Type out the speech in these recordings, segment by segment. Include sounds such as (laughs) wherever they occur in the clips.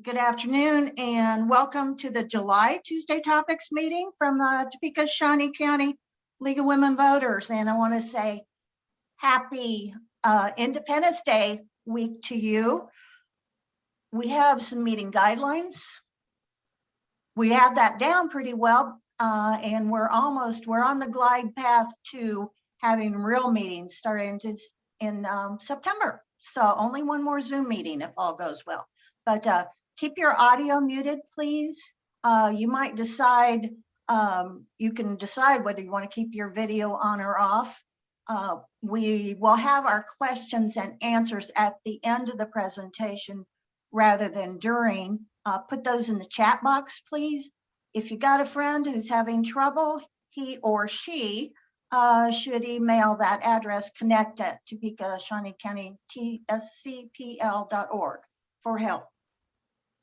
Good afternoon and welcome to the July Tuesday Topics meeting from uh, Topeka Shawnee County League of Women Voters. And I want to say happy uh, Independence Day week to you. We have some meeting guidelines. We have that down pretty well uh, and we're almost, we're on the glide path to having real meetings starting in um, September. So only one more Zoom meeting if all goes well. But uh, keep your audio muted, please. Uh, you might decide, um, you can decide whether you want to keep your video on or off. Uh, we will have our questions and answers at the end of the presentation rather than during. Uh, put those in the chat box, please. If you got a friend who's having trouble, he or she uh, should email that address connect at Topeka Shawnee County tscpl.org for help.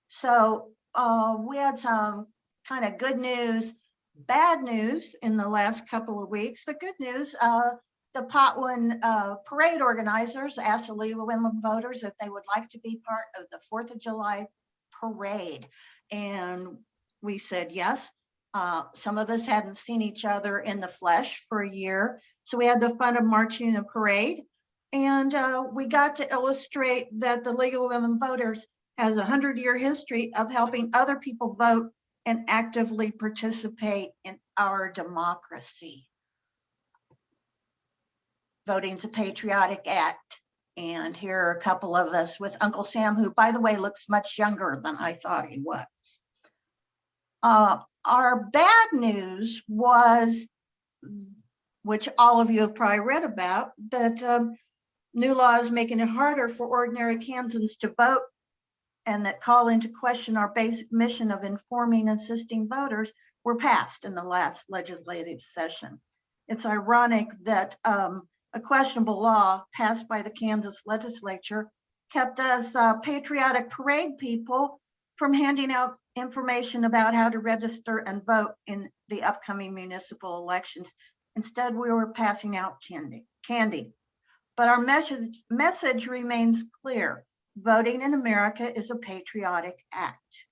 So uh, we had some kind of good news, bad news in the last couple of weeks. The good news, uh, the Potwin uh, parade organizers asked the League of Women Voters if they would like to be part of the 4th of July parade. And we said yes. Uh, some of us hadn't seen each other in the flesh for a year. So we had the fun of marching in a parade. And uh, we got to illustrate that the League of Women Voters has a hundred year history of helping other people vote and actively participate in our democracy. Voting's a patriotic act. And here are a couple of us with Uncle Sam, who by the way, looks much younger than I thought he was. Uh, our bad news was, which all of you have probably read about, that um, new laws making it harder for ordinary Kansans to vote and that call into question our basic mission of informing and assisting voters were passed in the last legislative session. It's ironic that um, a questionable law passed by the Kansas legislature kept us uh, patriotic parade people from handing out information about how to register and vote in the upcoming municipal elections. Instead, we were passing out candy. candy. But our message, message remains clear voting in America is a patriotic act.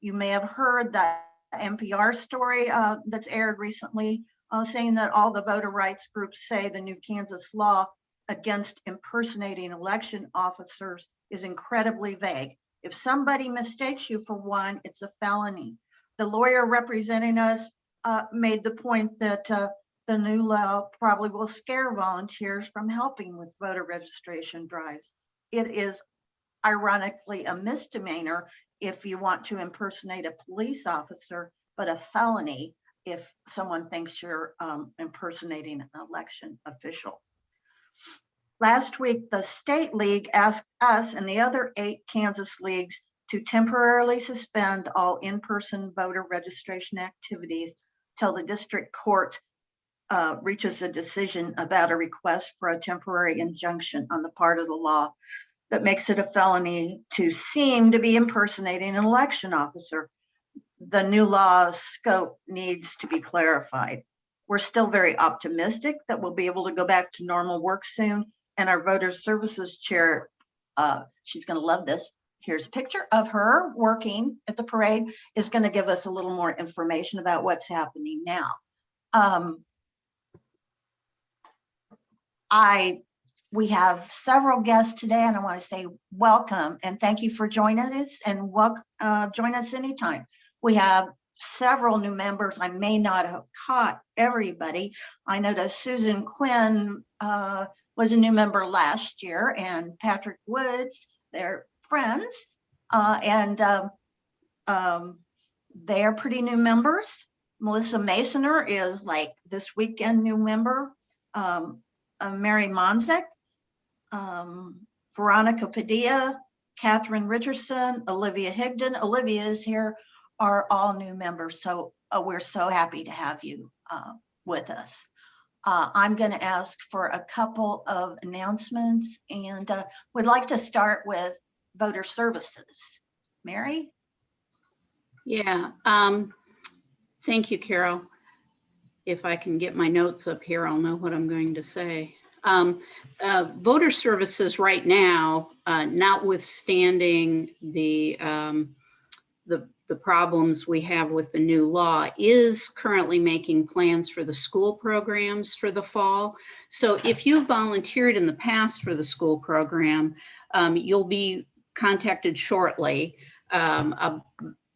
You may have heard that NPR story uh, that's aired recently uh, saying that all the voter rights groups say the new Kansas law against impersonating election officers is incredibly vague. If somebody mistakes you for one, it's a felony. The lawyer representing us uh, made the point that uh, the new law probably will scare volunteers from helping with voter registration drives. It is ironically a misdemeanor if you want to impersonate a police officer, but a felony if someone thinks you're um, impersonating an election official. Last week, the state league asked us and the other eight Kansas leagues to temporarily suspend all in-person voter registration activities till the district court uh, reaches a decision about a request for a temporary injunction on the part of the law that makes it a felony to seem to be impersonating an election officer. The new law scope needs to be clarified. We're still very optimistic that we'll be able to go back to normal work soon. And our voter services chair, uh, she's gonna love this. Here's a picture of her working at the parade is gonna give us a little more information about what's happening now. Um, I we have several guests today and I want to say welcome and thank you for joining us and welcome, uh, join us anytime. We have several new members. I may not have caught everybody. I that Susan Quinn uh, was a new member last year and Patrick Woods, they're friends. Uh, and um, um, they're pretty new members. Melissa Masoner is like this weekend new member. Um, uh, Mary Monzek um, Veronica Padilla, Catherine Richardson, Olivia Higdon. Olivia is here, are all new members. So uh, we're so happy to have you uh, with us. Uh, I'm going to ask for a couple of announcements and uh, would like to start with voter services. Mary? Yeah, um, thank you, Carol. If I can get my notes up here, I'll know what I'm going to say. Um, uh, voter services right now, uh, notwithstanding the um, the, the problems we have with the new law, is currently making plans for the school programs for the fall. So if you volunteered in the past for the school program, um, you'll be contacted shortly um, uh,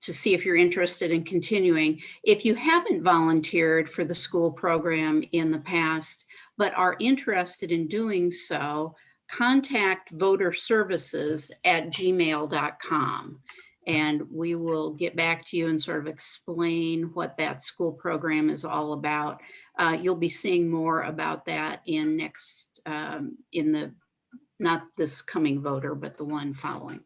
to see if you're interested in continuing. If you haven't volunteered for the school program in the past, but are interested in doing so, contact voter services at gmail.com. And we will get back to you and sort of explain what that school program is all about. Uh, you'll be seeing more about that in next, um, in the, not this coming voter, but the one following.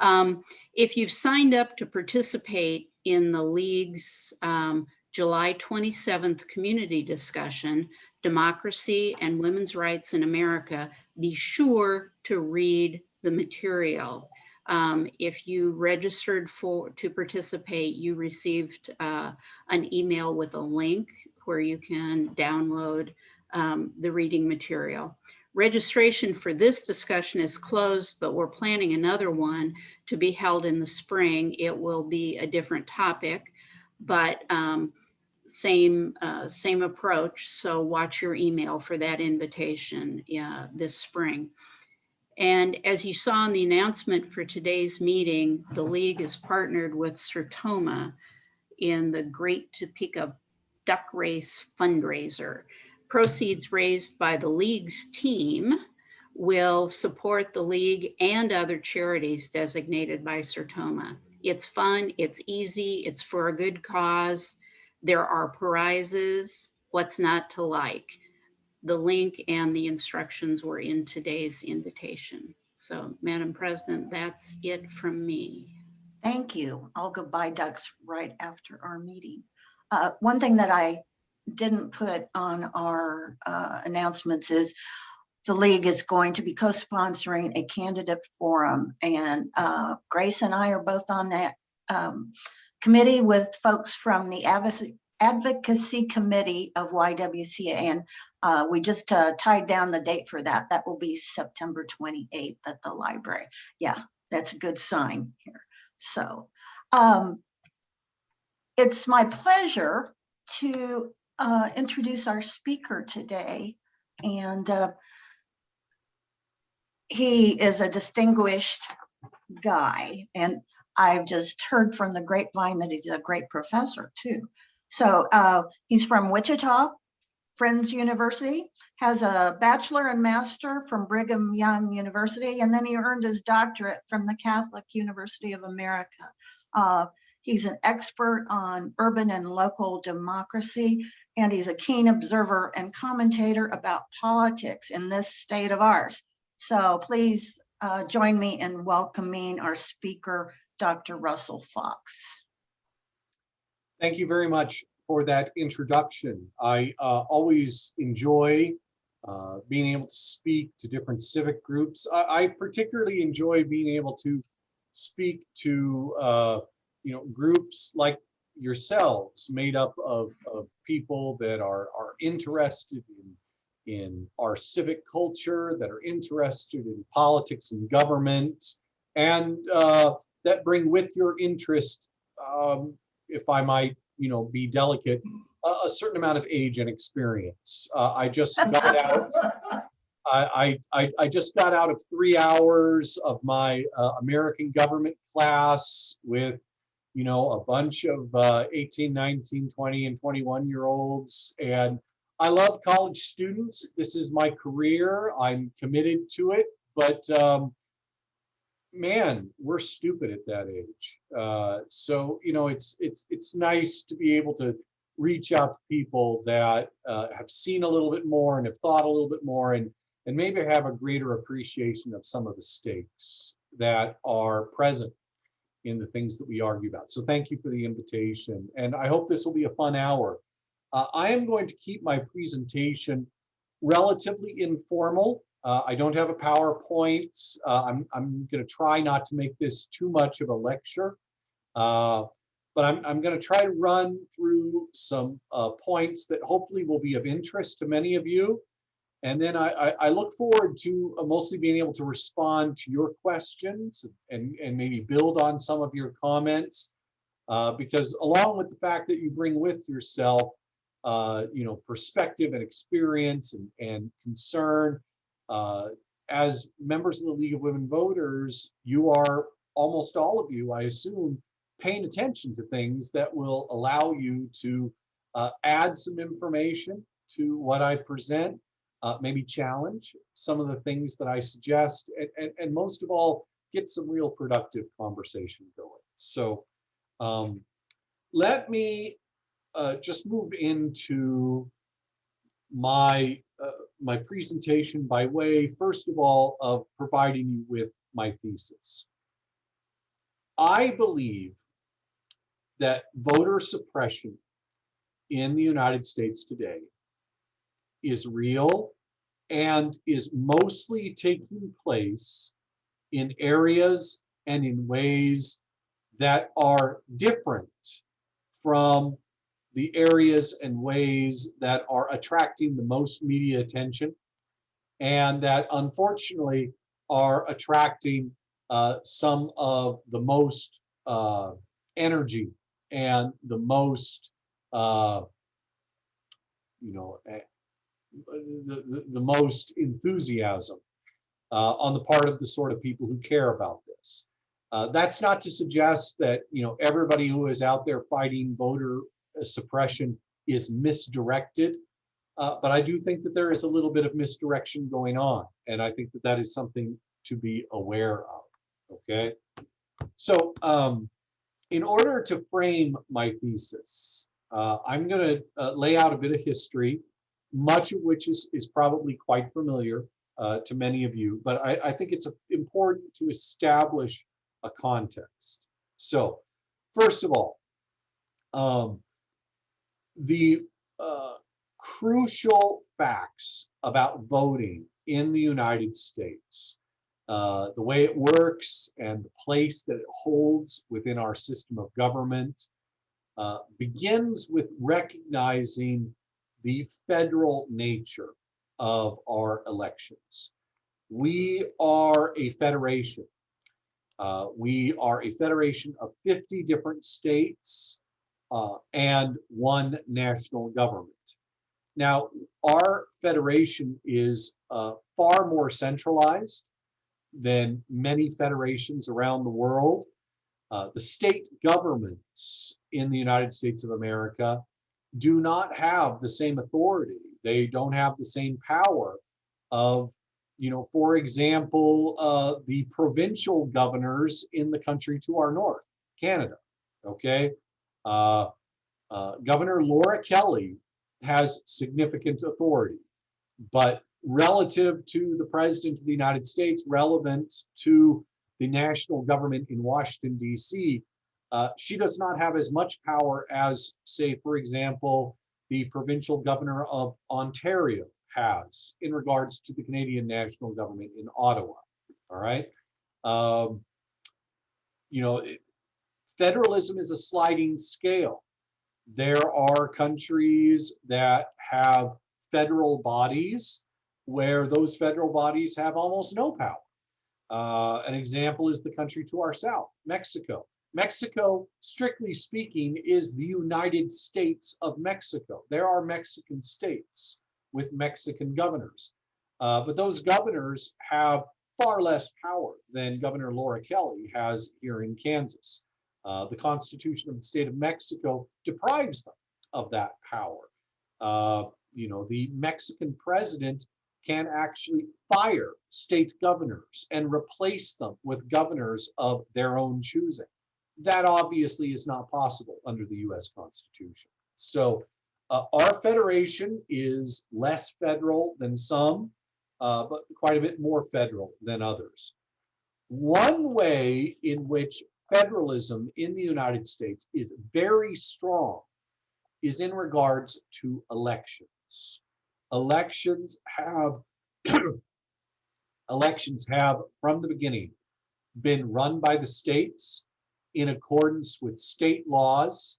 Um, if you've signed up to participate in the league's um, July 27th community discussion, Democracy and Women's Rights in America, be sure to read the material. Um, if you registered for to participate, you received uh, an email with a link where you can download um, the reading material. Registration for this discussion is closed, but we're planning another one to be held in the spring. It will be a different topic, but um, same uh, same approach. So watch your email for that invitation uh, this spring. And as you saw in the announcement for today's meeting, the league is partnered with Sertoma in the Great Topeka Duck Race fundraiser. Proceeds raised by the league's team will support the league and other charities designated by Sertoma. It's fun, it's easy, it's for a good cause. There are prizes, what's not to like. The link and the instructions were in today's invitation. So Madam President, that's it from me. Thank you. I'll go buy ducks right after our meeting. Uh, one thing that I didn't put on our uh, announcements is the league is going to be co-sponsoring a candidate forum and uh, Grace and I are both on that um, committee with folks from the advocacy committee of YWCA and uh, we just uh, tied down the date for that. That will be September 28th at the library. Yeah, that's a good sign here. So um, it's my pleasure to uh, introduce our speaker today. And uh, he is a distinguished guy. And I've just heard from the grapevine that he's a great professor too. So uh, he's from Wichita, Friends University, has a bachelor and master from Brigham Young University, and then he earned his doctorate from the Catholic University of America. Uh, he's an expert on urban and local democracy, and he's a keen observer and commentator about politics in this state of ours. So please uh, join me in welcoming our speaker, Dr. Russell Fox. Thank you very much for that introduction. I uh, always enjoy uh, being able to speak to different civic groups. I, I particularly enjoy being able to speak to uh, you know groups like yourselves, made up of, of people that are are interested in in our civic culture, that are interested in politics and government, and uh, that bring with your interest um, if I might, you know, be delicate, a, a certain amount of age and experience. Uh, I just (laughs) got out. I, I, I just got out of three hours of my uh, American government class with, you know, a bunch of uh, 18, 19, 20, and 21 year olds. And I love college students. This is my career. I'm committed to it. But um, man, we're stupid at that age. Uh, so you know, it's it's it's nice to be able to reach out to people that uh, have seen a little bit more and have thought a little bit more and and maybe have a greater appreciation of some of the stakes that are present in the things that we argue about. So thank you for the invitation. And I hope this will be a fun hour. Uh, I am going to keep my presentation relatively informal. Uh, I don't have a PowerPoint. Uh, I'm, I'm going to try not to make this too much of a lecture, uh, but I'm, I'm going to try to run through some uh, points that hopefully will be of interest to many of you. And then I, I, I look forward to uh, mostly being able to respond to your questions and, and maybe build on some of your comments. Uh, because along with the fact that you bring with yourself, uh, you know, perspective and experience and, and concern, uh, as members of the League of Women Voters, you are, almost all of you, I assume, paying attention to things that will allow you to uh, add some information to what I present, uh, maybe challenge some of the things that I suggest, and, and, and most of all, get some real productive conversation going. So um, let me uh, just move into my uh, my presentation by way, first of all, of providing you with my thesis. I believe that voter suppression in the United States today is real and is mostly taking place in areas and in ways that are different from the areas and ways that are attracting the most media attention and that unfortunately are attracting uh, some of the most uh, energy and the most uh, you know the, the, most enthusiasm uh, on the part of the sort of people who care about this. Uh, that's not to suggest that you know everybody who is out there fighting voter uh, suppression is misdirected, uh, but I do think that there is a little bit of misdirection going on, and I think that that is something to be aware of. Okay, so um, in order to frame my thesis, uh, I'm going to uh, lay out a bit of history, much of which is is probably quite familiar uh, to many of you, but I, I think it's uh, important to establish a context. So, first of all, um, the uh, crucial facts about voting in the United States, uh, the way it works and the place that it holds within our system of government, uh, begins with recognizing the federal nature of our elections. We are a federation. Uh, we are a federation of 50 different states uh, and one national government. Now, our federation is uh, far more centralized than many federations around the world. Uh, the state governments in the United States of America do not have the same authority. They don't have the same power of, you know, for example, uh, the provincial governors in the country to our north, Canada. Okay. Uh, uh, Governor Laura Kelly has significant authority, but relative to the President of the United States, relevant to the national government in Washington, D.C., uh, she does not have as much power as, say, for example, the provincial governor of Ontario has in regards to the Canadian national government in Ottawa. All right. Um, you know, it, federalism is a sliding scale. There are countries that have federal bodies where those federal bodies have almost no power. Uh, an example is the country to our south, Mexico. Mexico, strictly speaking, is the United States of Mexico. There are Mexican states with Mexican governors. Uh, but those governors have far less power than Governor Laura Kelly has here in Kansas. Uh, the Constitution of the state of Mexico deprives them of that power. Uh, you know, the Mexican president can actually fire state governors and replace them with governors of their own choosing. That obviously is not possible under the US Constitution. So uh, our federation is less federal than some, uh, but quite a bit more federal than others. One way in which federalism in the United States is very strong is in regards to elections. Elections have (clears throat) elections have from the beginning been run by the states in accordance with state laws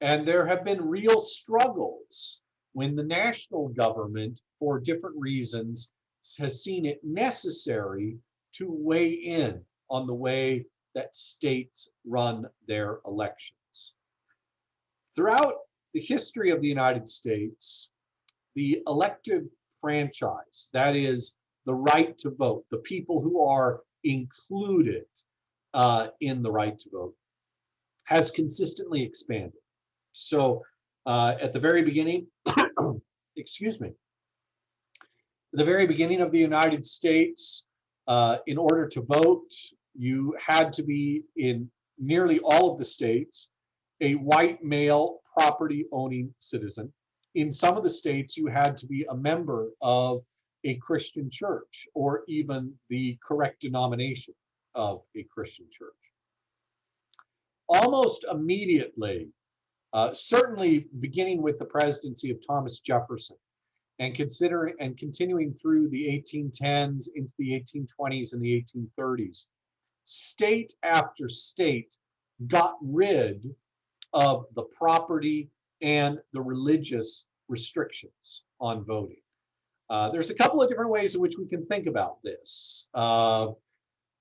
and there have been real struggles when the national government, for different reasons, has seen it necessary to weigh in on the way that states run their elections. Throughout the history of the United States, the elective franchise, that is the right to vote, the people who are included uh, in the right to vote, has consistently expanded. So uh, at the very beginning, (coughs) excuse me, the very beginning of the United States, uh, in order to vote, you had to be in nearly all of the states, a white male property owning citizen. In some of the states, you had to be a member of a Christian church or even the correct denomination of a Christian church. Almost immediately, uh, certainly beginning with the presidency of Thomas Jefferson and considering and continuing through the 1810s into the 1820s and the 1830s, state after state got rid of the property and the religious restrictions on voting. Uh, there's a couple of different ways in which we can think about this. Uh,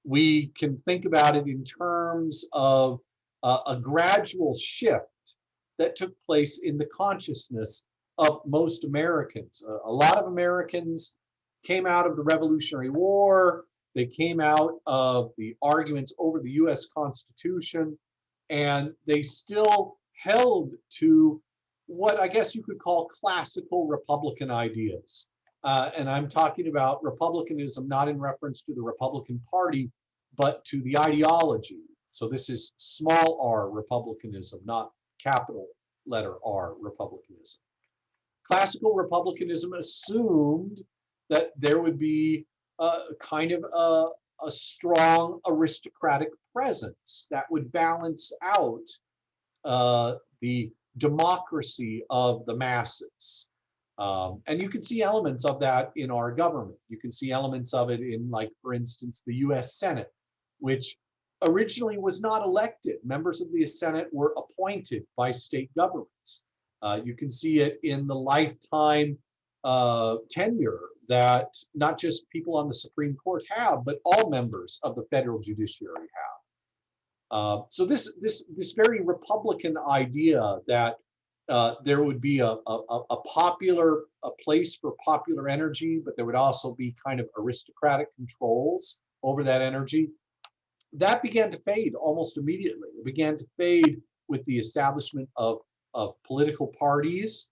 we can think about it in terms of uh, a gradual shift that took place in the consciousness of most Americans. a lot of Americans came out of the Revolutionary War, they came out of the arguments over the US Constitution, and they still held to what I guess you could call classical Republican ideas. Uh, and I'm talking about Republicanism not in reference to the Republican Party, but to the ideology. So this is small r Republicanism, not capital letter R Republicanism. Classical Republicanism assumed that there would be a kind of a, a strong aristocratic presence that would balance out uh, the democracy of the masses. Um, and you can see elements of that in our government. You can see elements of it in, like, for instance, the US Senate, which originally was not elected. Members of the Senate were appointed by state governments. Uh, you can see it in the lifetime uh, tenure that not just people on the Supreme Court have, but all members of the federal judiciary have. Uh, so this this this very Republican idea that uh, there would be a, a, a popular a place for popular energy, but there would also be kind of aristocratic controls over that energy. That began to fade almost immediately. It began to fade with the establishment of, of political parties.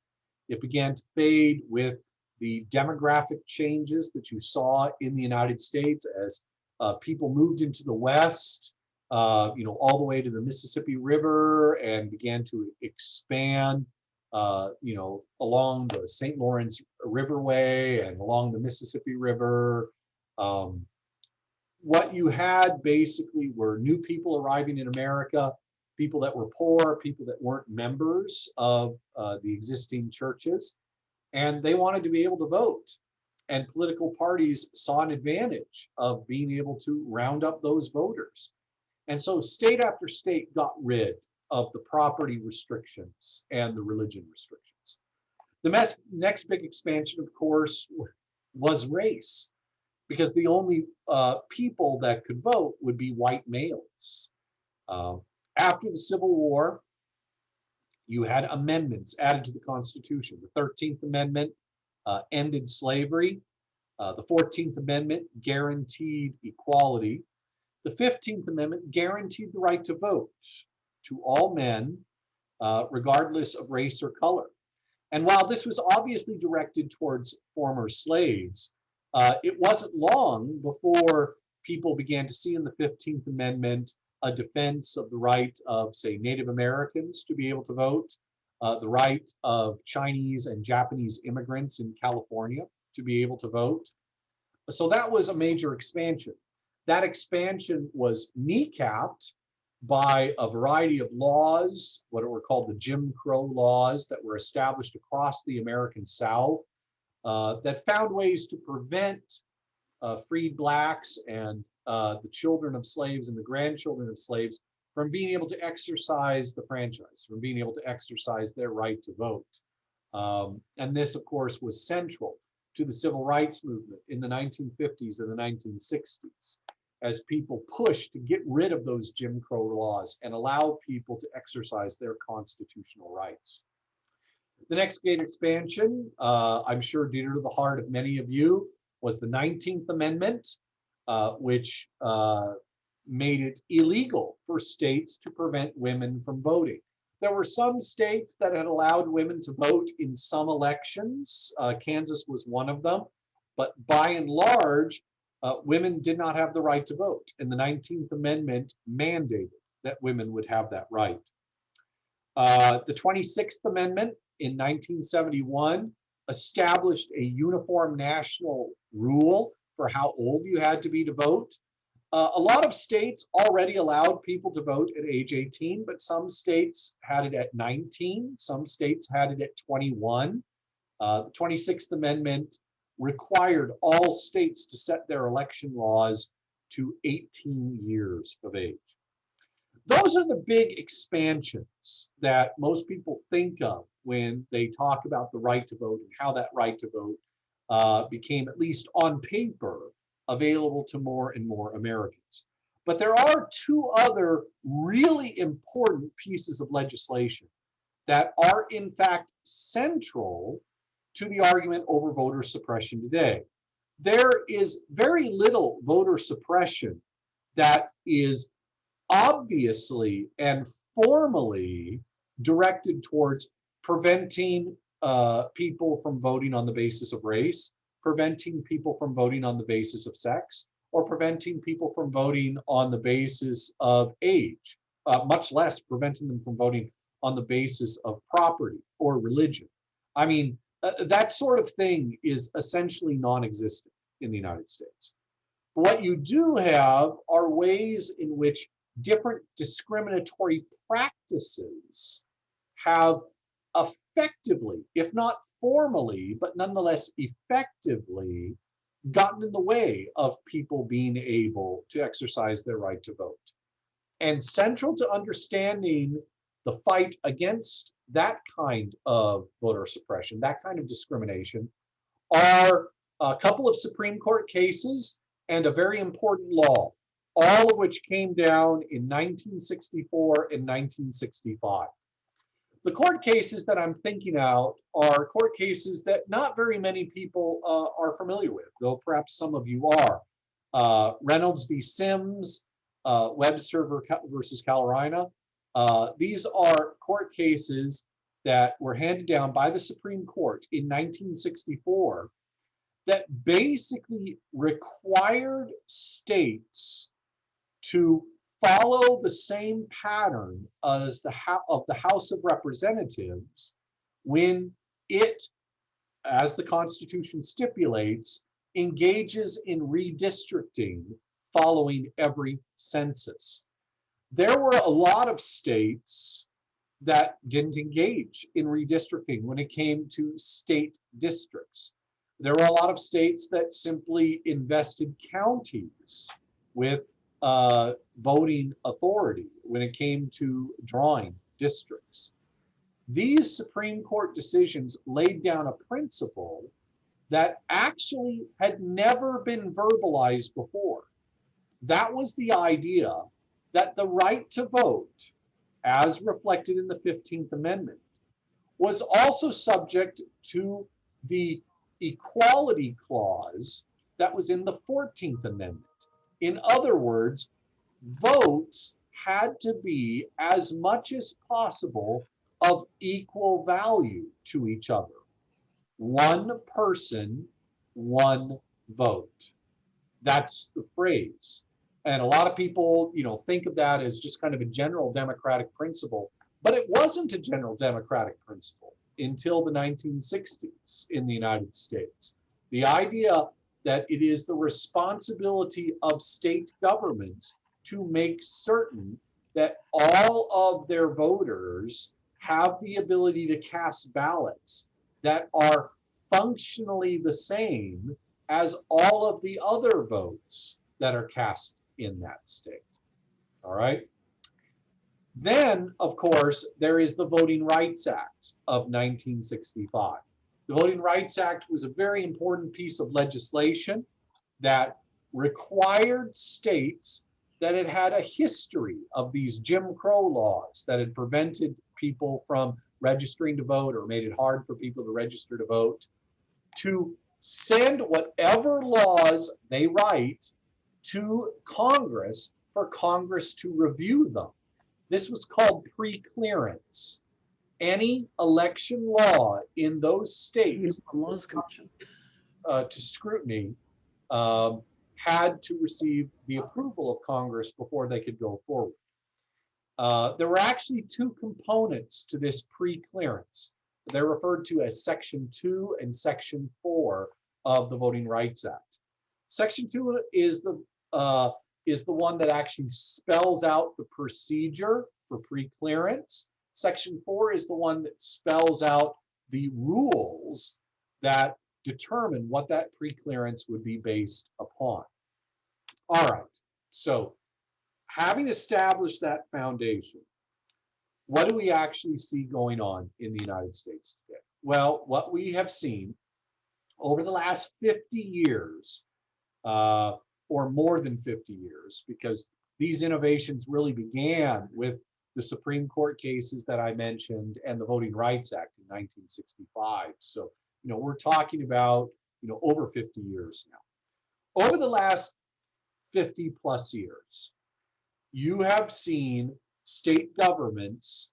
It began to fade with the demographic changes that you saw in the United States as uh, people moved into the West uh, you know, all the way to the Mississippi River and began to expand, uh, you know, along the St. Lawrence Riverway and along the Mississippi River. Um, what you had basically were new people arriving in America, people that were poor, people that weren't members of uh, the existing churches, and they wanted to be able to vote. And political parties saw an advantage of being able to round up those voters. And so state after state got rid of the property restrictions and the religion restrictions. The next big expansion, of course, was race, because the only uh, people that could vote would be white males. Uh, after the Civil War, you had amendments added to the Constitution. The 13th Amendment uh, ended slavery. Uh, the 14th Amendment guaranteed equality. The 15th Amendment guaranteed the right to vote to all men, uh, regardless of race or color. And while this was obviously directed towards former slaves, uh, it wasn't long before people began to see in the 15th Amendment a defense of the right of, say, Native Americans to be able to vote, uh, the right of Chinese and Japanese immigrants in California to be able to vote. So that was a major expansion. That expansion was kneecapped by a variety of laws, what were called the Jim Crow laws that were established across the American South uh, that found ways to prevent uh, freed blacks and uh, the children of slaves and the grandchildren of slaves from being able to exercise the franchise, from being able to exercise their right to vote. Um, and this, of course, was central to the civil rights movement in the 1950s and the 1960s as people pushed to get rid of those Jim Crow laws and allow people to exercise their constitutional rights. The next gate expansion, uh, I'm sure dear to the heart of many of you, was the 19th Amendment, uh, which uh, made it illegal for states to prevent women from voting. There were some states that had allowed women to vote in some elections. Uh, Kansas was one of them. But by and large, uh, women did not have the right to vote. And the 19th Amendment mandated that women would have that right. Uh, the 26th Amendment in 1971 established a uniform national rule for how old you had to be to vote. Uh, a lot of states already allowed people to vote at age 18, but some states had it at 19. Some states had it at 21. Uh, the 26th Amendment required all states to set their election laws to 18 years of age. Those are the big expansions that most people think of when they talk about the right to vote and how that right to vote uh, became, at least on paper, available to more and more Americans. But there are two other really important pieces of legislation that are in fact central to the argument over voter suppression today. There is very little voter suppression that is obviously and formally directed towards preventing uh, people from voting on the basis of race, preventing people from voting on the basis of sex, or preventing people from voting on the basis of age, uh, much less preventing them from voting on the basis of property or religion. I mean, uh, that sort of thing is essentially non-existent in the United States. What you do have are ways in which different discriminatory practices have effectively, if not formally, but nonetheless effectively gotten in the way of people being able to exercise their right to vote. And central to understanding the fight against that kind of voter suppression, that kind of discrimination, are a couple of Supreme Court cases and a very important law, all of which came down in 1964 and 1965. The court cases that I'm thinking out are court cases that not very many people uh, are familiar with, though perhaps some of you are. Uh, Reynolds v. Sims, uh, Webster versus Carolina. Uh, these are court cases that were handed down by the Supreme Court in 1964 that basically required states to follow the same pattern as the of the House of Representatives when it, as the Constitution stipulates, engages in redistricting following every census. There were a lot of states that didn't engage in redistricting when it came to state districts. There were a lot of states that simply invested counties with uh, voting authority when it came to drawing districts. These Supreme Court decisions laid down a principle that actually had never been verbalized before. That was the idea that the right to vote, as reflected in the 15th Amendment, was also subject to the equality clause that was in the 14th Amendment. In other words, votes had to be as much as possible of equal value to each other. One person, one vote. That's the phrase. And a lot of people, you know, think of that as just kind of a general democratic principle, but it wasn't a general democratic principle until the 1960s in the United States. The idea that it is the responsibility of state governments to make certain that all of their voters have the ability to cast ballots that are functionally the same as all of the other votes that are cast in that state. All right. Then, of course, there is the Voting Rights Act of 1965. The Voting Rights Act was a very important piece of legislation that required states that had had a history of these Jim Crow laws that had prevented people from registering to vote or made it hard for people to register to vote to send whatever laws they write to Congress for Congress to review them. This was called pre-clearance. Any election law in those states uh, to scrutiny um, had to receive the approval of Congress before they could go forward. Uh, there were actually two components to this pre-clearance. They're referred to as Section 2 and Section 4 of the Voting Rights Act. Section 2 is the uh, is the one that actually spells out the procedure for pre-clearance. Section 4 is the one that spells out the rules that determine what that pre-clearance would be based upon. All right, so having established that foundation, what do we actually see going on in the United States today? Well, what we have seen over the last 50 years, uh, or more than 50 years, because these innovations really began with the Supreme Court cases that I mentioned and the Voting Rights Act in 1965. So, you know, we're talking about, you know, over 50 years now. Over the last 50 plus years, you have seen state governments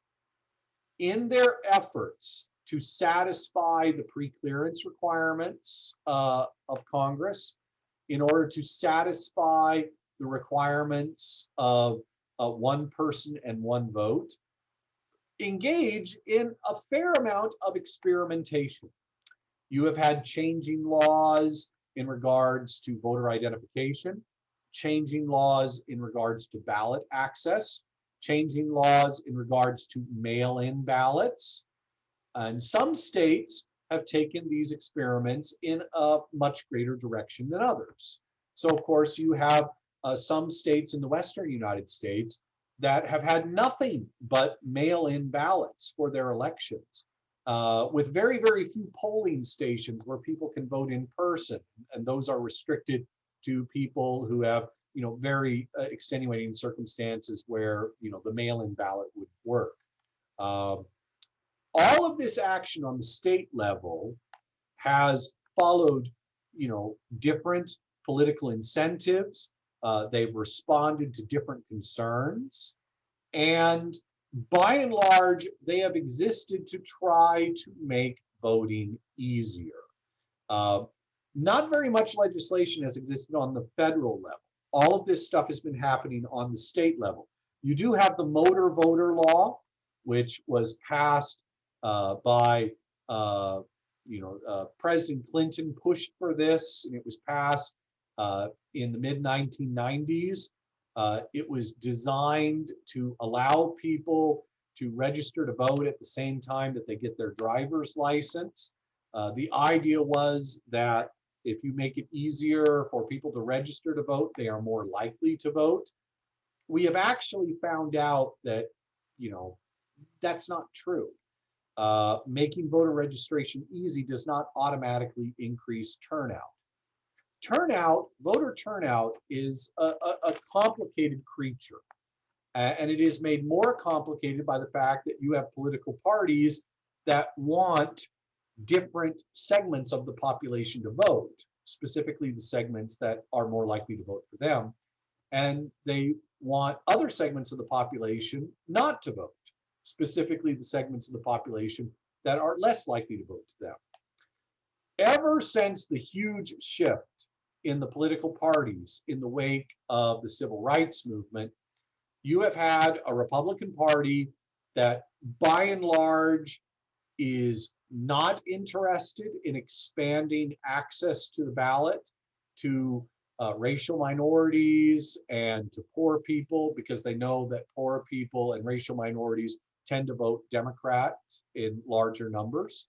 in their efforts to satisfy the pre-clearance requirements uh, of Congress in order to satisfy the requirements of uh, one person and one vote, engage in a fair amount of experimentation. You have had changing laws in regards to voter identification, changing laws in regards to ballot access, changing laws in regards to mail-in ballots. And some states have taken these experiments in a much greater direction than others. So of course you have uh, some states in the Western United States that have had nothing but mail-in ballots for their elections. Uh, with very, very few polling stations where people can vote in person. And those are restricted to people who have, you know, very uh, extenuating circumstances where, you know, the mail-in ballot would work. Um, all of this action on the state level has followed, you know, different political incentives. Uh, they've responded to different concerns. And by and large, they have existed to try to make voting easier. Uh, not very much legislation has existed on the federal level. All of this stuff has been happening on the state level. You do have the motor voter law, which was passed by, uh, you know, uh, President Clinton pushed for this, and it was passed uh, in the mid 1990s. Uh, it was designed to allow people to register to vote at the same time that they get their driver's license. Uh, the idea was that if you make it easier for people to register to vote, they are more likely to vote. We have actually found out that, you know, that's not true. Uh, making voter registration easy does not automatically increase turnout. Turnout, voter turnout is a, a, a complicated creature. And it is made more complicated by the fact that you have political parties that want different segments of the population to vote, specifically the segments that are more likely to vote for them. And they want other segments of the population not to vote, specifically the segments of the population that are less likely to vote to them. Ever since the huge shift in the political parties in the wake of the civil rights movement, you have had a Republican Party that by and large is not interested in expanding access to the ballot to uh, racial minorities and to poor people because they know that poor people and racial minorities tend to vote Democrat in larger numbers.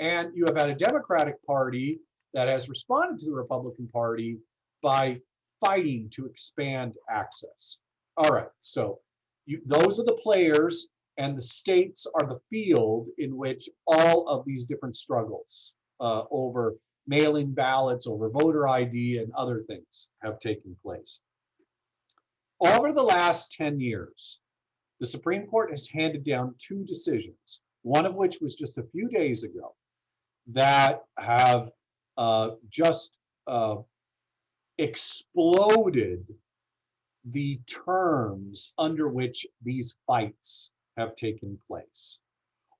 And you have had a Democratic Party that has responded to the Republican Party by fighting to expand access. All right, so you, those are the players and the states are the field in which all of these different struggles uh, over mail-in ballots, over voter ID and other things have taken place. Over the last 10 years, the Supreme Court has handed down two decisions, one of which was just a few days ago, that have uh, just uh, exploded the terms under which these fights have taken place.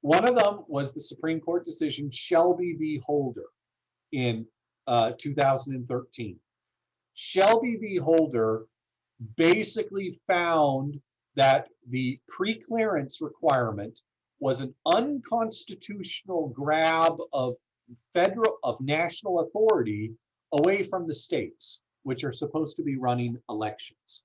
One of them was the Supreme Court decision Shelby v. Holder in uh, 2013. Shelby v. Holder basically found that the pre-clearance requirement was an unconstitutional grab of federal, of national authority away from the states, which are supposed to be running elections.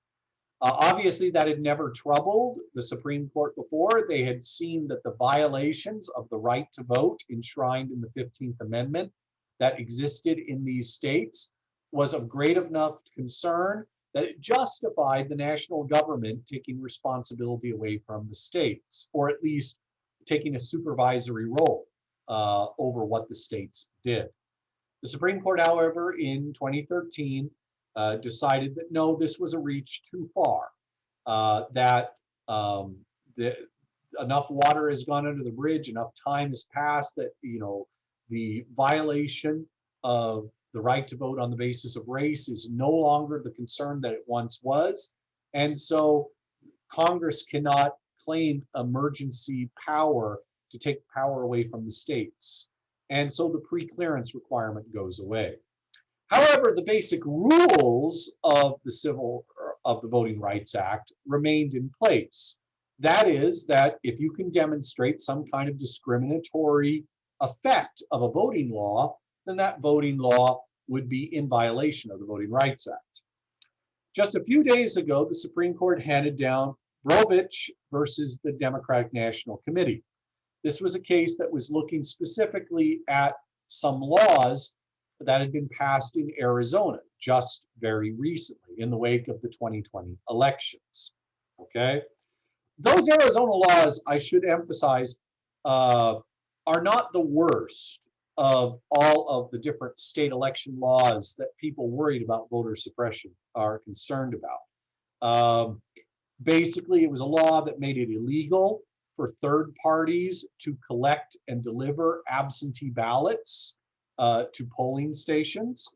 Uh, obviously, that had never troubled the Supreme Court before. They had seen that the violations of the right to vote enshrined in the 15th Amendment that existed in these states was of great enough concern that it justified the national government taking responsibility away from the states, or at least taking a supervisory role uh, over what the states did. The Supreme Court, however, in 2013, uh, decided that no, this was a reach too far, uh, that um, the, enough water has gone under the bridge, enough time has passed that, you know, the violation of the right to vote on the basis of race is no longer the concern that it once was. And so Congress cannot claim emergency power to take power away from the states. And so the pre-clearance requirement goes away. However, the basic rules of the civil of the Voting Rights Act remained in place. That is that if you can demonstrate some kind of discriminatory effect of a voting law, then that voting law would be in violation of the Voting Rights Act. Just a few days ago, the Supreme Court handed down Brnovich versus the Democratic National Committee. This was a case that was looking specifically at some laws that had been passed in Arizona just very recently in the wake of the 2020 elections. Okay. Those Arizona laws, I should emphasize, uh, are not the worst of all of the different state election laws that people worried about voter suppression are concerned about. Um, basically, it was a law that made it illegal for third parties to collect and deliver absentee ballots uh, to polling stations.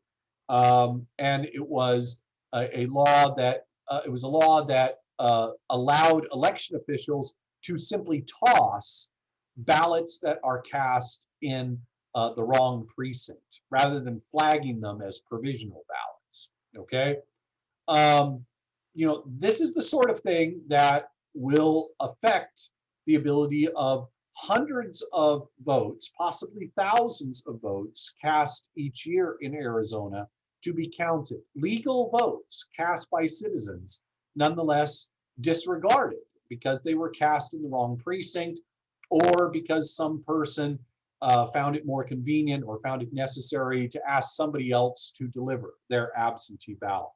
Um, and it was a, a law that uh, it was a law that uh, allowed election officials to simply toss ballots that are cast in uh, the wrong precinct rather than flagging them as provisional ballots. Okay. Um, you know, this is the sort of thing that will affect the ability of hundreds of votes, possibly thousands of votes cast each year in Arizona to be counted. Legal votes cast by citizens, nonetheless disregarded because they were cast in the wrong precinct or because some person uh, found it more convenient or found it necessary to ask somebody else to deliver their absentee ballot.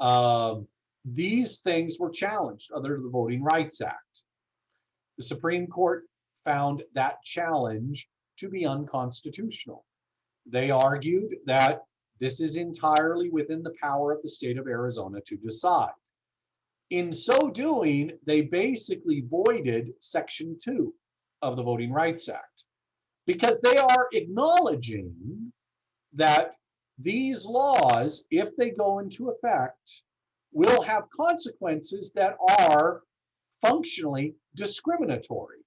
Um, these things were challenged under the Voting Rights Act. The Supreme Court found that challenge to be unconstitutional. They argued that this is entirely within the power of the state of Arizona to decide. In so doing, they basically voided Section 2 of the Voting Rights Act because they are acknowledging that these laws, if they go into effect, will have consequences that are functionally discriminatory.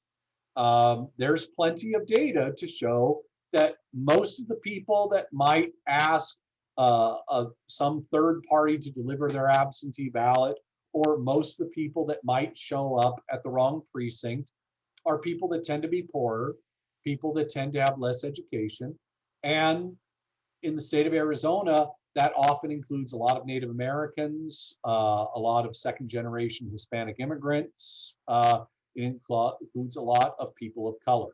Um, there's plenty of data to show that most of the people that might ask uh, some third party to deliver their absentee ballot, or most of the people that might show up at the wrong precinct, are people that tend to be poorer, people that tend to have less education. And in the state of Arizona, that often includes a lot of Native Americans, uh, a lot of second generation Hispanic immigrants. Uh, it includes a lot of people of color.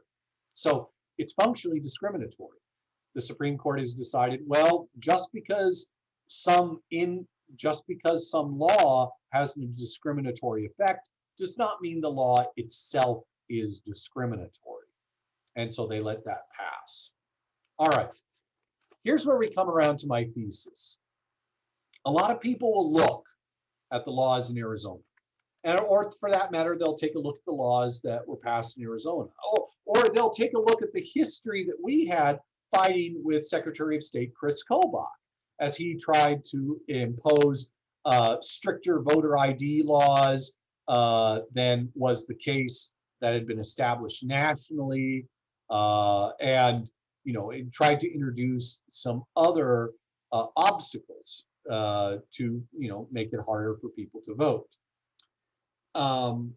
So it's functionally discriminatory. The Supreme Court has decided, well, just because some in just because some law has a discriminatory effect does not mean the law itself is discriminatory. And so they let that pass. All right. Here's where we come around to my thesis. A lot of people will look at the laws in Arizona. And, or for that matter, they'll take a look at the laws that were passed in Arizona. Or, or they'll take a look at the history that we had fighting with Secretary of State Chris Kobach as he tried to impose uh, stricter voter ID laws uh, than was the case that had been established nationally. Uh, and, you know, it tried to introduce some other uh, obstacles uh, to, you know, make it harder for people to vote. Um,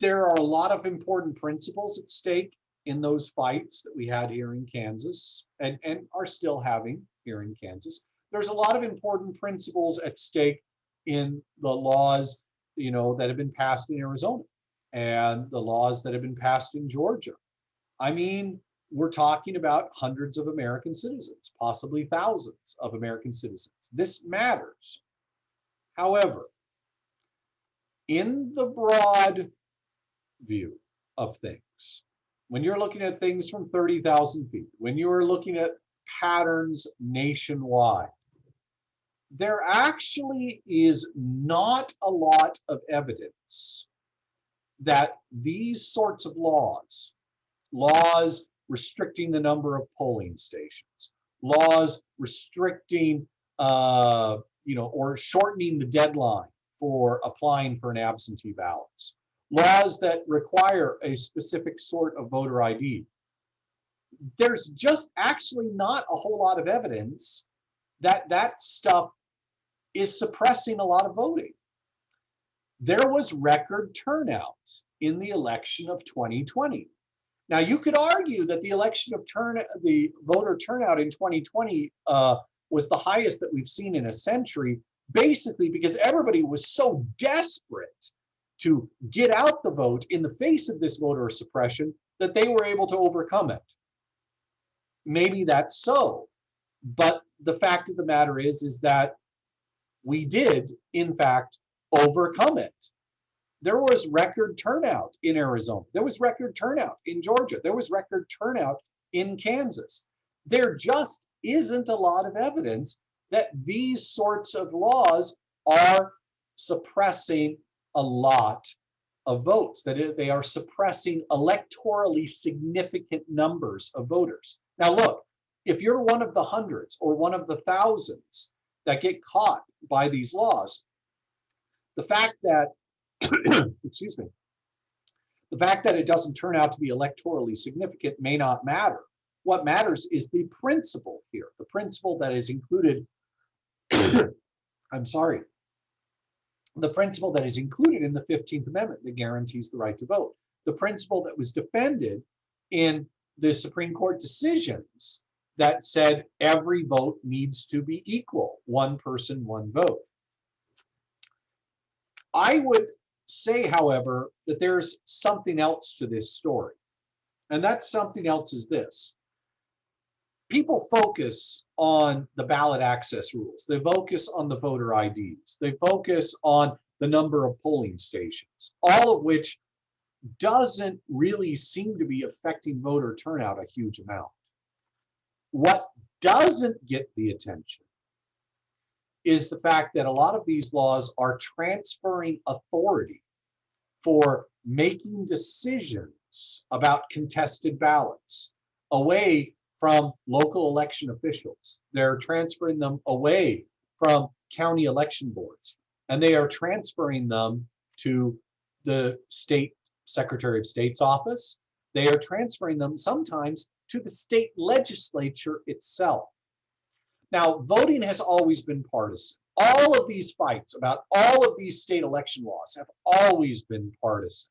there are a lot of important principles at stake in those fights that we had here in Kansas and, and are still having here in Kansas. There's a lot of important principles at stake in the laws, you know, that have been passed in Arizona and the laws that have been passed in Georgia. I mean, we're talking about hundreds of American citizens, possibly thousands of American citizens. This matters. However, in the broad view of things, when you're looking at things from 30,000 feet, when you're looking at patterns nationwide, there actually is not a lot of evidence that these sorts of laws, laws restricting the number of polling stations, laws restricting, uh, you know, or shortening the deadline for applying for an absentee ballots, laws that require a specific sort of voter ID. There's just actually not a whole lot of evidence that that stuff is suppressing a lot of voting. There was record turnout in the election of 2020. Now you could argue that the election of turn, the voter turnout in 2020 uh, was the highest that we've seen in a century, basically because everybody was so desperate to get out the vote in the face of this voter suppression that they were able to overcome it. Maybe that's so, but the fact of the matter is, is that we did, in fact, overcome it. There was record turnout in Arizona. There was record turnout in Georgia. There was record turnout in Kansas. There just isn't a lot of evidence that these sorts of laws are suppressing a lot of votes, that they are suppressing electorally significant numbers of voters. Now, look, if you're one of the hundreds or one of the thousands that get caught by these laws, the fact that, (coughs) excuse me, the fact that it doesn't turn out to be electorally significant may not matter. What matters is the principle here, the principle that is included, (coughs) I'm sorry, the principle that is included in the 15th Amendment that guarantees the right to vote, the principle that was defended in the Supreme Court decisions that said every vote needs to be equal, one person, one vote. I would say, however, that there's something else to this story. And that something else is this. People focus on the ballot access rules. They focus on the voter IDs. They focus on the number of polling stations, all of which doesn't really seem to be affecting voter turnout a huge amount. What doesn't get the attention is the fact that a lot of these laws are transferring authority for making decisions about contested ballots away from local election officials. They're transferring them away from county election boards, and they are transferring them to the state secretary of state's office. They are transferring them sometimes to the state legislature itself. Now, voting has always been partisan. All of these fights about all of these state election laws have always been partisan.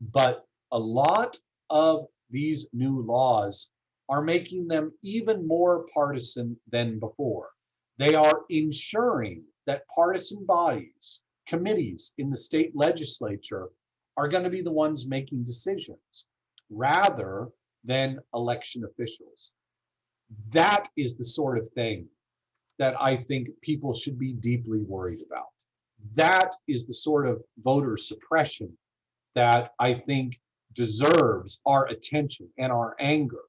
But a lot of these new laws are making them even more partisan than before. They are ensuring that partisan bodies, committees in the state legislature are going to be the ones making decisions rather than election officials. That is the sort of thing that I think people should be deeply worried about. that is the sort of voter suppression that I think deserves our attention and our anger.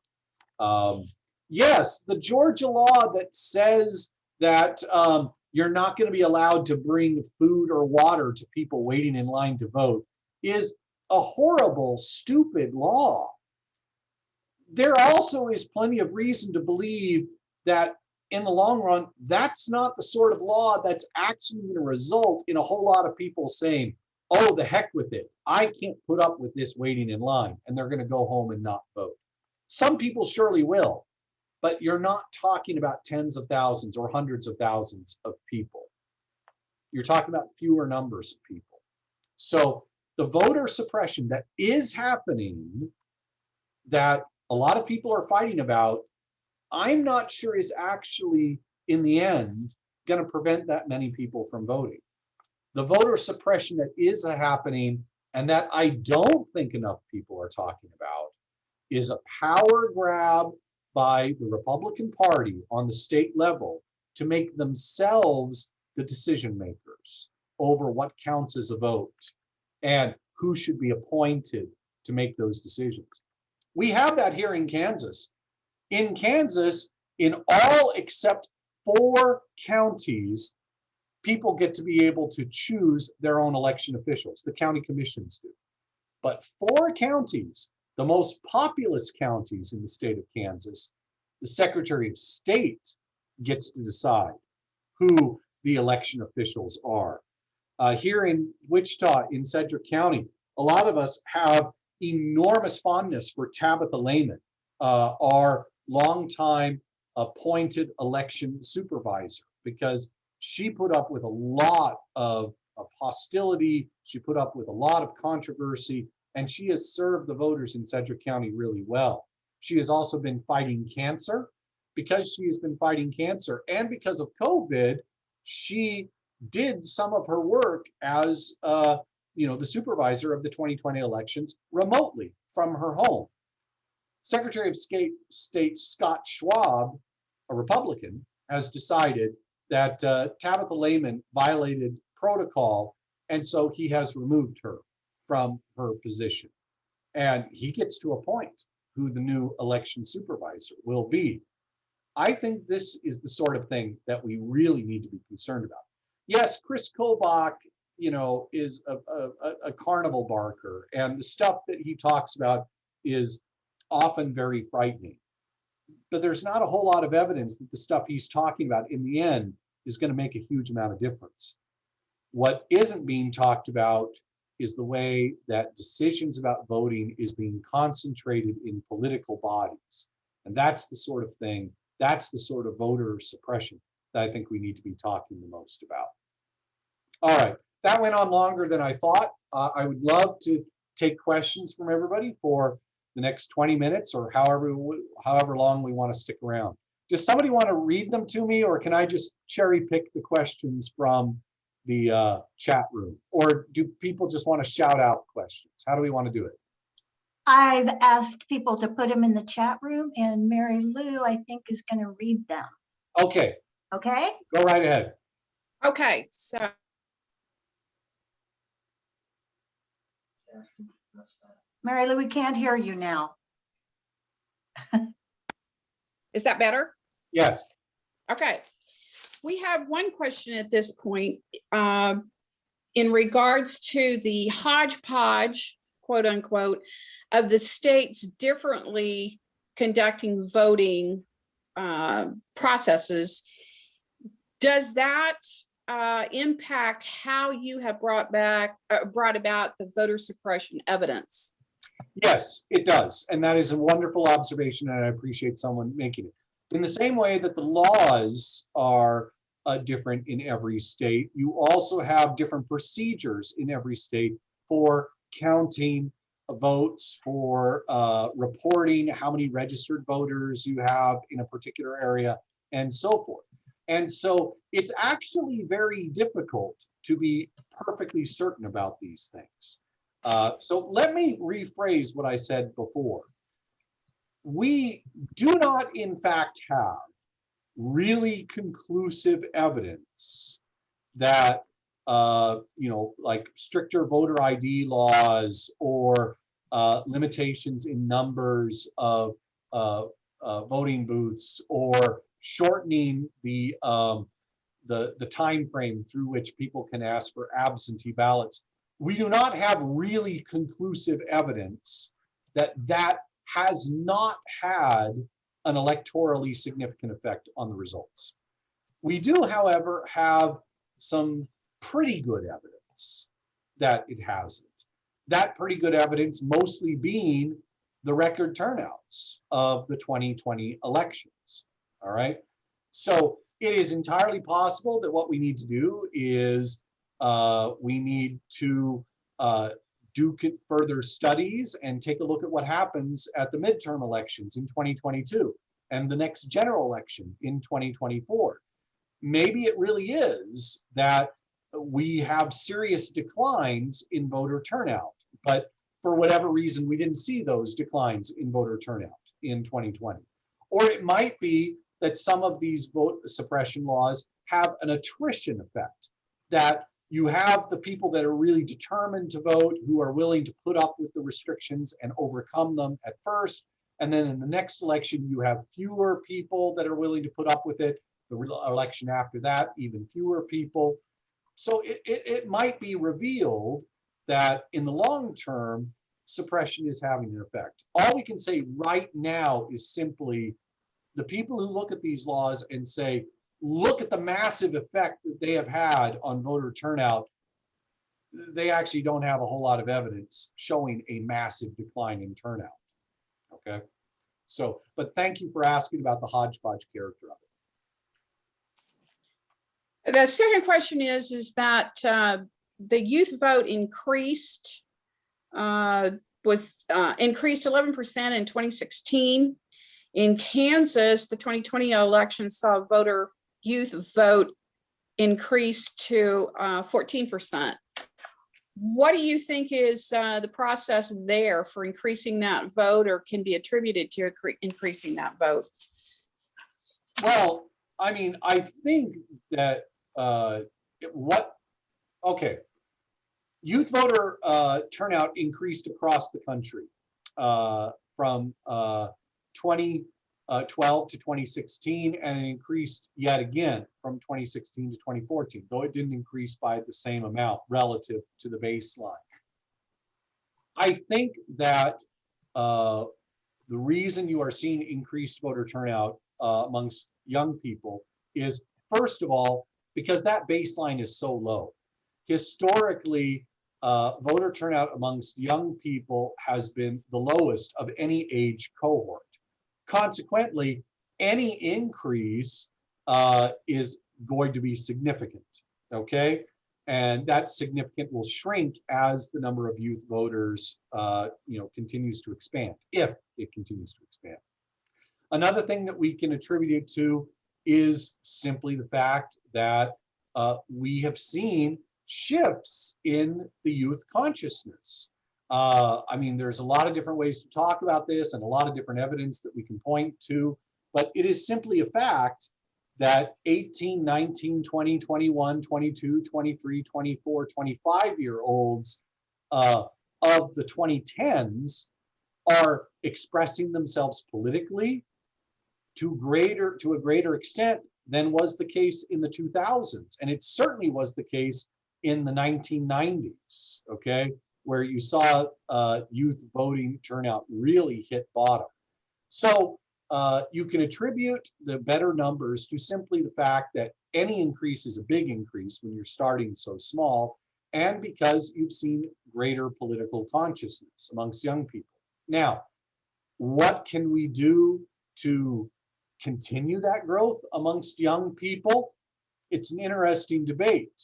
Um, yes, the Georgia law that says that um, you're not going to be allowed to bring food or water to people waiting in line to vote is a horrible, stupid law. There also is plenty of reason to believe that in the long run, that's not the sort of law that's actually going to result in a whole lot of people saying, oh, the heck with it. I can't put up with this waiting in line, and they're going to go home and not vote. Some people surely will, but you're not talking about tens of thousands or hundreds of thousands of people. You're talking about fewer numbers of people. So the voter suppression that is happening, that a lot of people are fighting about, I'm not sure is actually, in the end, going to prevent that many people from voting. The voter suppression that is happening and that I don't think enough people are talking about is a power grab by the Republican Party on the state level to make themselves the decision makers over what counts as a vote and who should be appointed to make those decisions. We have that here in Kansas. In Kansas, in all except four counties, people get to be able to choose their own election officials. The county commissions do. But four counties, the most populous counties in the state of Kansas, the Secretary of State gets to decide who the election officials are. Uh, here in Wichita, in Sedgwick County, a lot of us have enormous fondness for Tabitha Lehman, uh, our longtime appointed election supervisor, because she put up with a lot of, of hostility. She put up with a lot of controversy, and she has served the voters in Sedgwick County really well. She has also been fighting cancer. Because she has been fighting cancer and because of COVID, she did some of her work as uh, you know the supervisor of the 2020 elections remotely from her home. Secretary of State, Scott Schwab, a Republican, has decided that uh, Tabitha Lehman violated protocol, and so he has removed her from her position. And he gets to appoint who the new election supervisor will be. I think this is the sort of thing that we really need to be concerned about. Yes, Chris Kobach, you know, is a, a, a carnival barker, and the stuff that he talks about is often very frightening. But there's not a whole lot of evidence that the stuff he's talking about in the end is going to make a huge amount of difference. What isn't being talked about is the way that decisions about voting is being concentrated in political bodies. And that's the sort of thing, that's the sort of voter suppression that I think we need to be talking the most about. All right, that went on longer than I thought. Uh, I would love to take questions from everybody for the next 20 minutes or however, however long we want to stick around. Does somebody want to read them to me or can I just cherry pick the questions from the uh, chat room? Or do people just want to shout out questions? How do we want to do it? I've asked people to put them in the chat room and Mary Lou, I think, is going to read them. Okay, Okay? go right ahead. Okay, so Mary Lou, we can't hear you now. (laughs) is that better? Yes, Okay. We have one question at this point um, in regards to the hodgepodge, quote unquote, of the states differently conducting voting uh, processes. Does that uh, impact how you have brought back, uh, brought about the voter suppression evidence? yes, it does. And that is a wonderful observation and I appreciate someone making it. In the same way that the laws are uh, different in every state, you also have different procedures in every state for counting votes, for uh, reporting how many registered voters you have in a particular area, and so forth. And so it's actually very difficult to be perfectly certain about these things. Uh, so let me rephrase what I said before we do not in fact have really conclusive evidence that uh, you know, like stricter voter ID laws or uh, limitations in numbers of uh, uh, voting booths or shortening the um, the the time frame through which people can ask for absentee ballots. We do not have really conclusive evidence that that has not had an electorally significant effect on the results. We do, however, have some pretty good evidence that it hasn't. That pretty good evidence mostly being the record turnouts of the 2020 elections. All right. So it is entirely possible that what we need to do is uh, we need to uh, do further studies and take a look at what happens at the midterm elections in 2022 and the next general election in 2024. Maybe it really is that we have serious declines in voter turnout, but for whatever reason, we didn't see those declines in voter turnout in 2020. Or it might be that some of these vote suppression laws have an attrition effect, that you have the people that are really determined to vote, who are willing to put up with the restrictions and overcome them at first. And then in the next election, you have fewer people that are willing to put up with it. The election after that, even fewer people. So it, it, it might be revealed that in the long term, suppression is having an effect. All we can say right now is simply the people who look at these laws and say, look at the massive effect that they have had on voter turnout. They actually don't have a whole lot of evidence showing a massive decline in turnout. Okay, so, but thank you for asking about the hodgepodge character of it. The second question is, is that uh, the youth vote increased, uh, was uh, increased 11% in 2016. In Kansas, the 2020 election saw voter youth vote increase to uh, 14%. What do you think is uh, the process there for increasing that vote or can be attributed to increasing that vote? Well, I mean, I think that uh, what, okay. Youth voter uh, turnout increased across the country uh, from uh, 2012 to 2016 and it increased yet again from 2016 to 2014, though it didn't increase by the same amount relative to the baseline. I think that uh, the reason you are seeing increased voter turnout uh, amongst young people is, first of all, because that baseline is so low. Historically, uh, voter turnout amongst young people has been the lowest of any age cohort. Consequently, any increase uh, is going to be significant, okay? And that significant will shrink as the number of youth voters, uh, you know, continues to expand, if it continues to expand. Another thing that we can attribute it to is simply the fact that uh, we have seen shifts in the youth consciousness. Uh, I mean, there's a lot of different ways to talk about this and a lot of different evidence that we can point to, but it is simply a fact that 18, 19, 20, 21, 22, 23, 24, 25 year olds uh, of the 2010s are expressing themselves politically to greater to a greater extent than was the case in the 2000s and it certainly was the case in the 1990s okay where you saw uh, youth voting turnout really hit bottom so uh, you can attribute the better numbers to simply the fact that any increase is a big increase when you're starting so small and because you've seen greater political consciousness amongst young people now what can we do to continue that growth amongst young people? It's an interesting debate.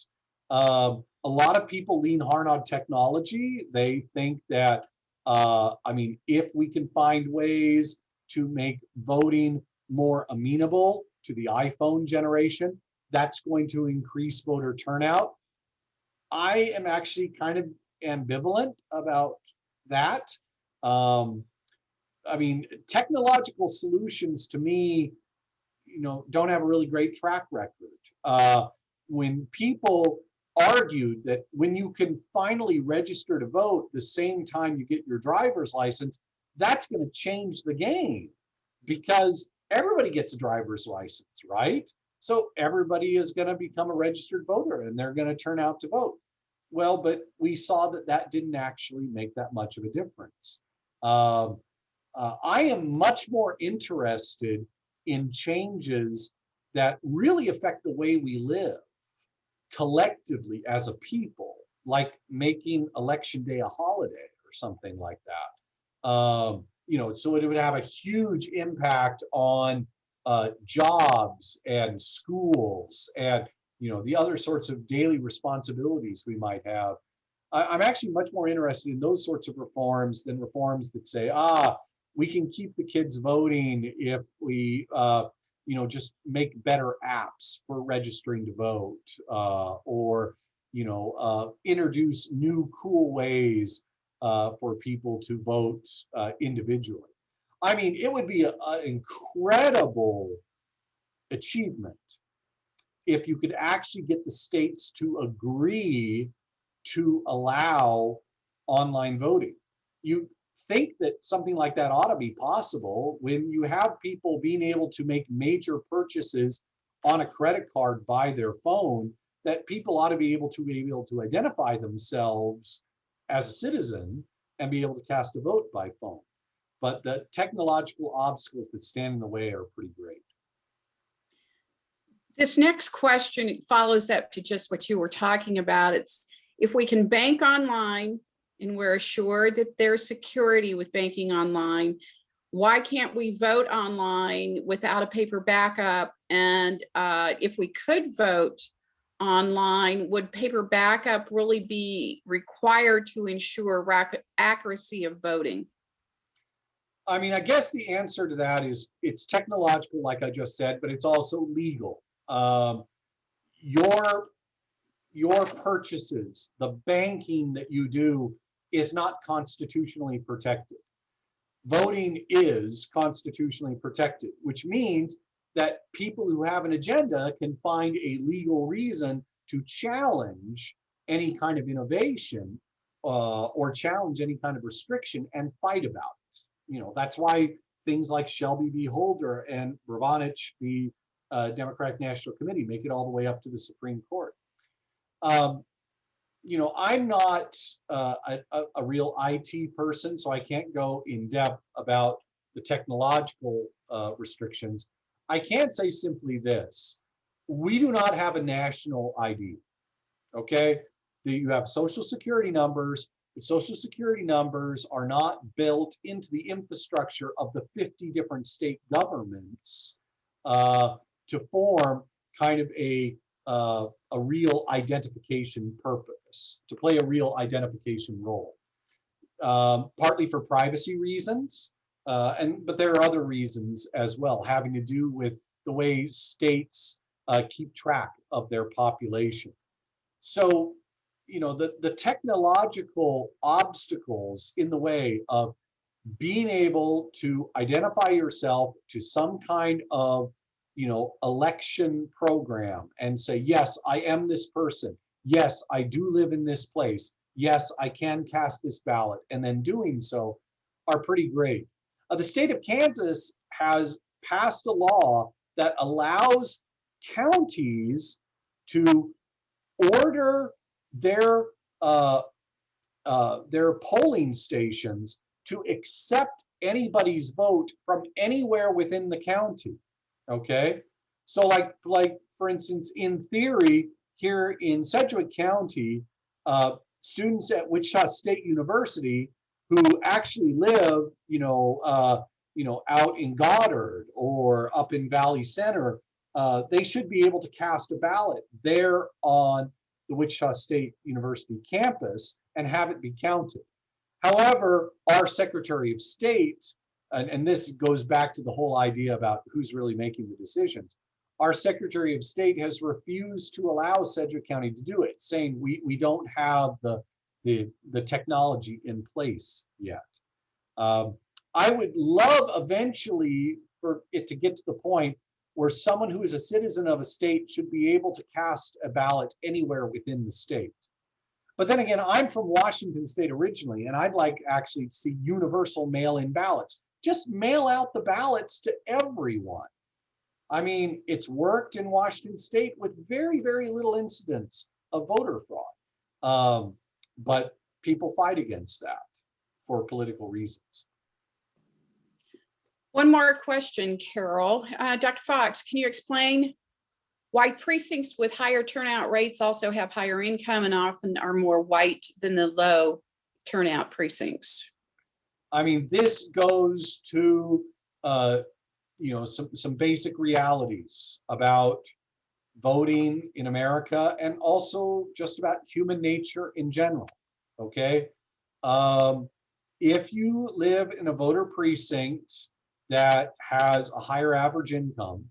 Um, a lot of people lean hard on technology. They think that, uh, I mean, if we can find ways to make voting more amenable to the iPhone generation, that's going to increase voter turnout. I am actually kind of ambivalent about that. Um, I mean, technological solutions to me, you know, don't have a really great track record. Uh, when people argued that when you can finally register to vote the same time you get your driver's license, that's going to change the game because everybody gets a driver's license, right? So everybody is going to become a registered voter and they're going to turn out to vote. Well, but we saw that that didn't actually make that much of a difference. Um, uh, I am much more interested in changes that really affect the way we live collectively as a people, like making election day a holiday or something like that. Um, you know, so it would have a huge impact on uh, jobs and schools and you know the other sorts of daily responsibilities we might have. I, I'm actually much more interested in those sorts of reforms than reforms that say, ah, we can keep the kids voting if we uh, you know, just make better apps for registering to vote, uh, or, you know, uh, introduce new cool ways uh, for people to vote uh, individually. I mean, it would be an incredible achievement if you could actually get the states to agree to allow online voting. You, think that something like that ought to be possible when you have people being able to make major purchases on a credit card by their phone, that people ought to be able to be able to identify themselves as a citizen and be able to cast a vote by phone. But the technological obstacles that stand in the way are pretty great. This next question follows up to just what you were talking about. It's if we can bank online and we're assured that there's security with banking online, why can't we vote online without a paper backup? And uh, if we could vote online, would paper backup really be required to ensure accuracy of voting? I mean, I guess the answer to that is it's technological, like I just said, but it's also legal. Um, your your purchases, the banking that you do is not constitutionally protected. Voting is constitutionally protected, which means that people who have an agenda can find a legal reason to challenge any kind of innovation uh, or challenge any kind of restriction and fight about it. You know, that's why things like Shelby v. Holder and Brnovich v. Uh, Democratic National Committee make it all the way up to the Supreme Court. Um, you know, I'm not uh, a, a, real IT person, so I can't go in depth about the technological uh, restrictions. I can say simply this. We do not have a national ID, okay? The, you have social security numbers, but social security numbers are not built into the infrastructure of the 50 different state governments uh, to form kind of a uh, a real identification purpose, to play a real identification role. Um, partly for privacy reasons, uh, and but there are other reasons as well, having to do with the way states uh, keep track of their population. So, you know, the, the technological obstacles in the way of being able to identify yourself to some kind of you know, election program and say, yes, I am this person. Yes, I do live in this place. Yes, I can cast this ballot. And then doing so are pretty great. Uh, the state of Kansas has passed a law that allows counties to order their uh, uh, their polling stations to accept anybody's vote from anywhere within the county. Okay, so like like for instance, in theory, here in Sedgwick County, uh, students at Wichita State University who actually live, you know, uh, you know, out in Goddard or up in Valley Center, uh, they should be able to cast a ballot there on the Wichita State University campus and have it be counted. However, our Secretary of State and, and this goes back to the whole idea about who's really making the decisions. Our Secretary of State has refused to allow Sedgwick County to do it, saying we, we don't have the, the, the technology in place yet. Um, I would love eventually for it to get to the point where someone who is a citizen of a state should be able to cast a ballot anywhere within the state. But then again, I'm from Washington State originally, and I'd like actually to see universal mail-in ballots. Just mail out the ballots to everyone. I mean, it's worked in Washington State with very, very little incidents of voter fraud. Um, but people fight against that for political reasons. One more question, Carol. Uh, Dr. Fox, can you explain why precincts with higher turnout rates also have higher income and often are more white than the low turnout precincts? I mean, this goes to, uh, you know, some, some basic realities about voting in America and also just about human nature in general, okay? Um, if you live in a voter precinct that has a higher average income,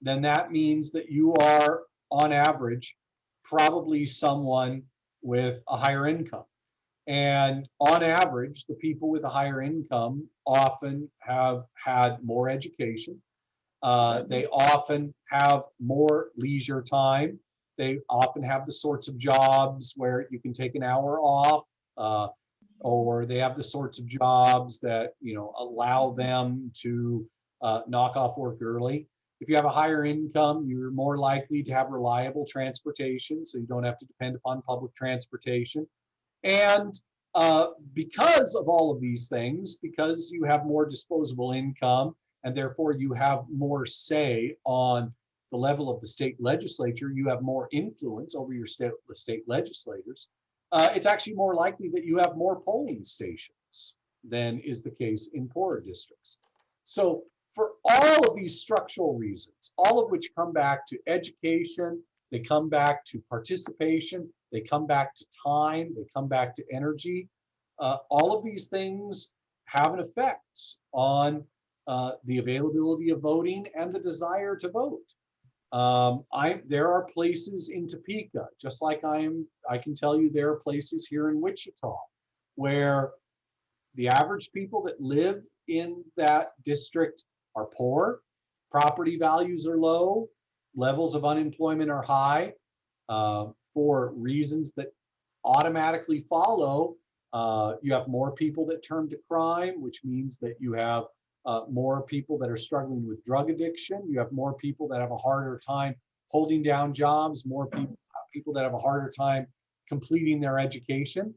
then that means that you are, on average, probably someone with a higher income. And on average, the people with a higher income often have had more education. Uh, they often have more leisure time. They often have the sorts of jobs where you can take an hour off. Uh, or they have the sorts of jobs that, you know, allow them to uh, knock off work early. If you have a higher income, you're more likely to have reliable transportation, so you don't have to depend upon public transportation. And uh, because of all of these things, because you have more disposable income, and therefore you have more say on the level of the state legislature, you have more influence over your state, state legislators, uh, it's actually more likely that you have more polling stations than is the case in poorer districts. So for all of these structural reasons, all of which come back to education, they come back to participation, they come back to time, they come back to energy. Uh, all of these things have an effect on uh, the availability of voting and the desire to vote. Um, I, there are places in Topeka, just like I am, I can tell you there are places here in Wichita where the average people that live in that district are poor, property values are low, levels of unemployment are high uh, for reasons that automatically follow. Uh, you have more people that turn to crime, which means that you have uh, more people that are struggling with drug addiction. You have more people that have a harder time holding down jobs, more people, people that have a harder time completing their education.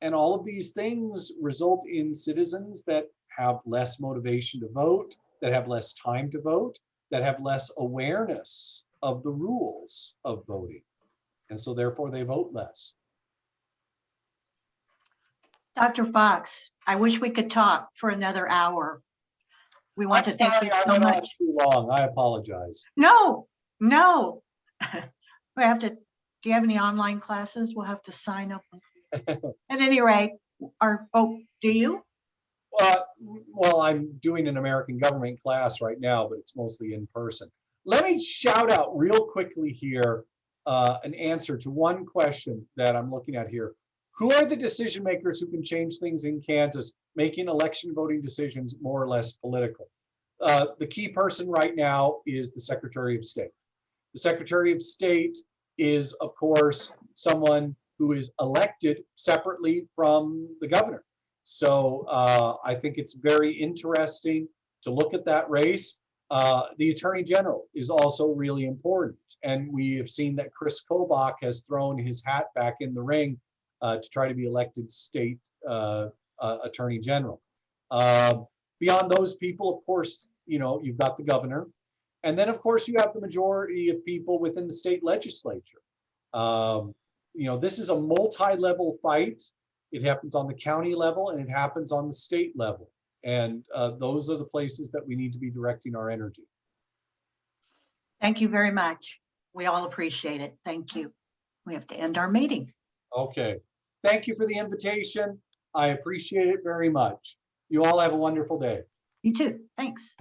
And all of these things result in citizens that have less motivation to vote, that have less time to vote, that have less awareness of the rules of voting. And so therefore they vote less. Dr. Fox, I wish we could talk for another hour. We want to I'm thank sorry, you I so went on much. Too long, I apologize. No, no. (laughs) We have to, do you have any online classes? We'll have to sign up. (laughs) At any rate, our, oh, do you? Uh, well, I'm doing an American government class right now, but it's mostly in person. Let me shout out real quickly here, uh, an answer to one question that I'm looking at here. Who are the decision makers who can change things in Kansas, making election voting decisions more or less political? Uh, the key person right now is the Secretary of State. The Secretary of State is, of course, someone who is elected separately from the governor. So uh, I think it's very interesting to look at that race. Uh, the Attorney General is also really important. And we have seen that Chris Kobach has thrown his hat back in the ring uh, to try to be elected state uh, uh, Attorney General. Uh, beyond those people, of course, you know, you've got the governor. And then, of course, you have the majority of people within the state legislature. Um, you know, this is a multi-level fight. It happens on the county level and it happens on the state level. And uh, those are the places that we need to be directing our energy. Thank you very much. We all appreciate it. Thank you. We have to end our meeting. Okay. Thank you for the invitation. I appreciate it very much. You all have a wonderful day. You too. Thanks.